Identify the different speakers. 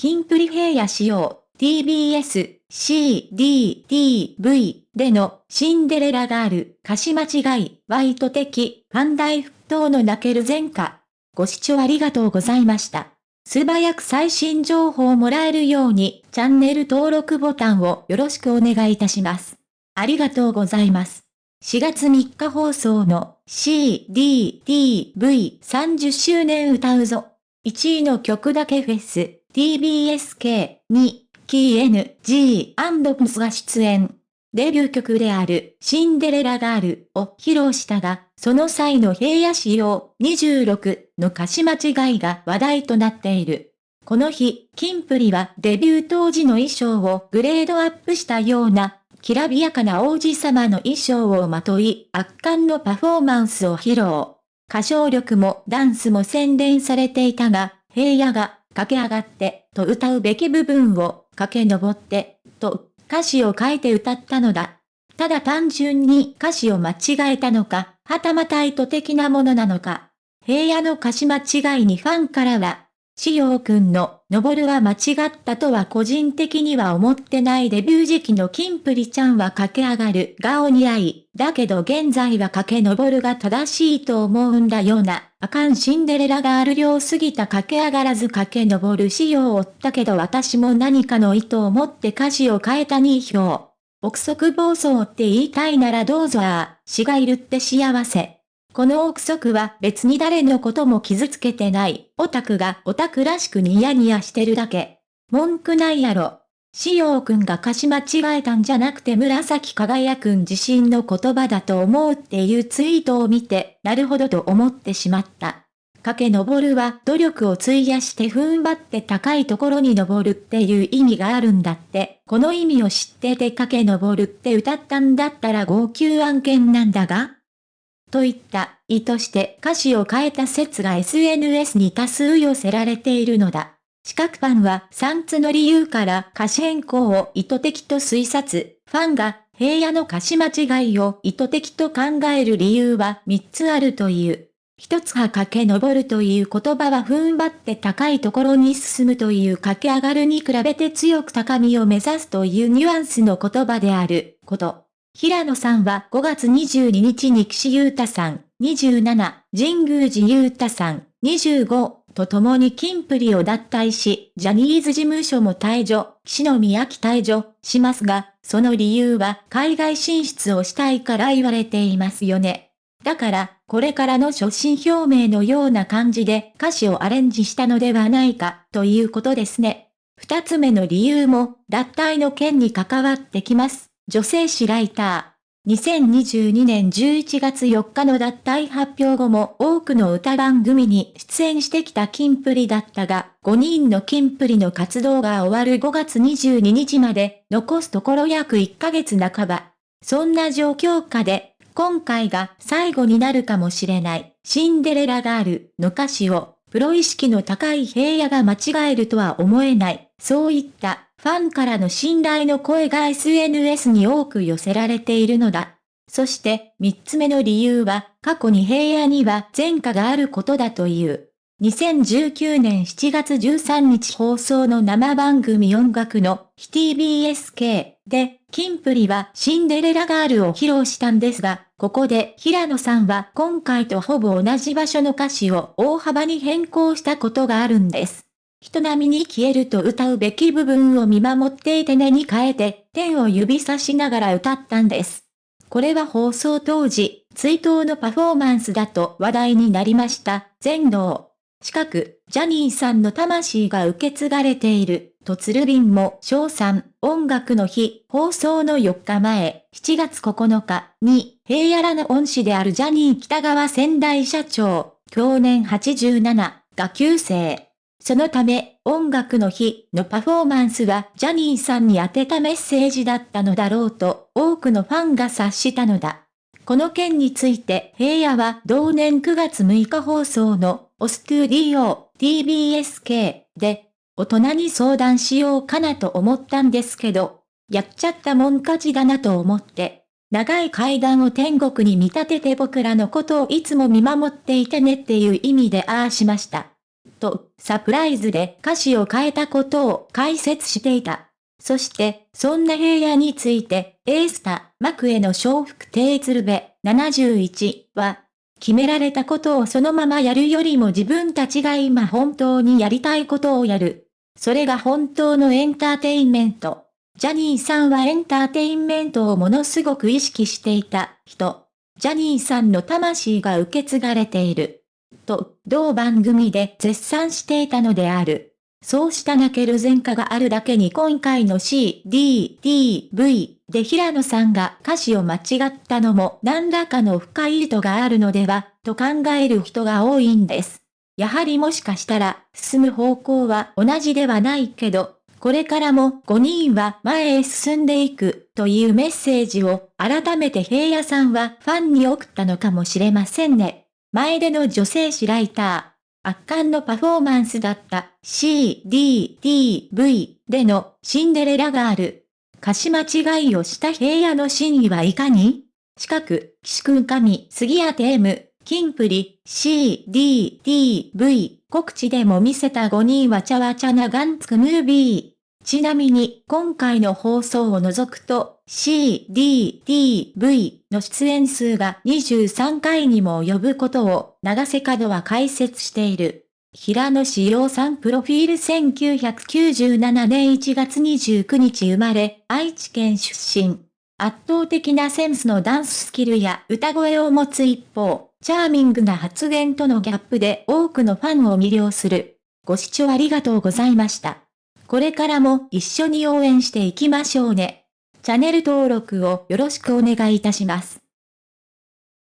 Speaker 1: キンプリ平野仕様、TBS、CDTV でのシンデレラガール、歌詞間違い、ワイト的、ファンダイ沸騰の泣ける前科。ご視聴ありがとうございました。素早く最新情報をもらえるように、チャンネル登録ボタンをよろしくお願いいたします。ありがとうございます。4月3日放送の CDTV30 周年歌うぞ。1位の曲だけフェス、TBSK にキー NG& が出演。デビュー曲であるシンデレラガールを披露したが、その際の平野仕様26の歌詞間違いが話題となっている。この日、キンプリはデビュー当時の衣装をグレードアップしたような、きらびやかな王子様の衣装をまとい、圧巻のパフォーマンスを披露。歌唱力もダンスも洗練されていたが、平野が駆け上がってと歌うべき部分を駆け上って、と歌詞を書いて歌ったのだ。ただ単純に歌詞を間違えたのか、はたまた意図的なものなのか。平野の歌詞間違いにファンからは、しようくんの、登るは間違ったとは個人的には思ってないデビュー時期のキンプリちゃんは駆け上がるがお似合い、だけど現在は駆け登るが正しいと思うんだような。あかんシンデレラガール量すぎた駆け上がらず駆け登る仕様を負ったけど私も何かの意図を持って歌詞を変えた2票。憶測暴走って言いたいならどうぞああ、死がいるって幸せ。この憶測は別に誰のことも傷つけてない。オタクがオタクらしくニヤニヤしてるだけ。文句ないやろ。しようくんが歌詞間違えたんじゃなくて紫輝くん自身の言葉だと思うっていうツイートを見て、なるほどと思ってしまった。駆け上るは努力を費やして踏ん張って高いところに登るっていう意味があるんだって、この意味を知ってて駆け上るって歌ったんだったら号泣案件なんだがといった意図して歌詞を変えた説が SNS に多数寄せられているのだ。四角ファンは3つの理由から歌詞変更を意図的と推察。ファンが平野の歌詞間違いを意図的と考える理由は3つあるという。一つが駆け上るという言葉は踏ん張って高いところに進むという駆け上がるに比べて強く高みを目指すというニュアンスの言葉であること。平野さんは5月22日に岸優太さん、27、神宮寺優太さん、25と共にキンプリを脱退し、ジャニーズ事務所も退場、岸野宮城退場しますが、その理由は海外進出をしたいから言われていますよね。だから、これからの所信表明のような感じで歌詞をアレンジしたのではないか、ということですね。二つ目の理由も、脱退の件に関わってきます。女性誌ライター。2022年11月4日の脱退発表後も多くの歌番組に出演してきたキンプリだったが、5人のキンプリの活動が終わる5月22日まで、残すところ約1ヶ月半ば。そんな状況下で、今回が最後になるかもしれない、シンデレラガールの歌詞を、プロ意識の高い平野が間違えるとは思えない。そういったファンからの信頼の声が SNS に多く寄せられているのだ。そして三つ目の理由は過去に平野には前科があることだという。2019年7月13日放送の生番組音楽の TBSK で、キンプリはシンデレラガールを披露したんですが、ここで平野さんは今回とほぼ同じ場所の歌詞を大幅に変更したことがあるんです。人並みに消えると歌うべき部分を見守っていてねに変えて、天を指さしながら歌ったんです。これは放送当時、追悼のパフォーマンスだと話題になりました。全能。近く、ジャニーさんの魂が受け継がれている、と鶴瓶も賞賛、音楽の日、放送の4日前、7月9日に、平野らの恩師であるジャニー北川仙台社長、去年87、が急生。そのため、音楽の日のパフォーマンスはジャニーさんに宛てたメッセージだったのだろうと多くのファンが察したのだ。この件について平野は同年9月6日放送のオストゥーディオ TBSK で大人に相談しようかなと思ったんですけど、やっちゃったもん勝ちだなと思って、長い階段を天国に見立てて僕らのことをいつも見守っていてねっていう意味でああしました。と、サプライズで歌詞を変えたことを解説していた。そして、そんな平野について、エースタ、マクへの笑福亭鶴瓶71は、決められたことをそのままやるよりも自分たちが今本当にやりたいことをやる。それが本当のエンターテインメント。ジャニーさんはエンターテインメントをものすごく意識していた人。ジャニーさんの魂が受け継がれている。と、同番組で絶賛していたのである。そうした泣ける前科があるだけに今回の C, D, D, V で平野さんが歌詞を間違ったのも何らかの深い意図があるのでは、と考える人が多いんです。やはりもしかしたら、進む方向は同じではないけど、これからも5人は前へ進んでいくというメッセージを改めて平野さんはファンに送ったのかもしれませんね。前での女性誌ライター。圧巻のパフォーマンスだった C, D, T, V でのシンデレラガール。歌詞間違いをした平野の真意はいかに？四角、岸君神、杉谷テーム、金プリ、C, D, T, V 告知でも見せた5人はちゃわちゃなガンツクムービー。ちなみに、今回の放送を除くと、C, D, T, V の出演数が23回にも及ぶことを、長瀬角は解説している。平野志陽さんプロフィール1997年1月29日生まれ、愛知県出身。圧倒的なセンスのダンススキルや歌声を持つ一方、チャーミングな発言とのギャップで多くのファンを魅了する。ご視聴ありがとうございました。これからも一緒に応援していきましょうね。チャンネル登録をよろしくお願いいたします。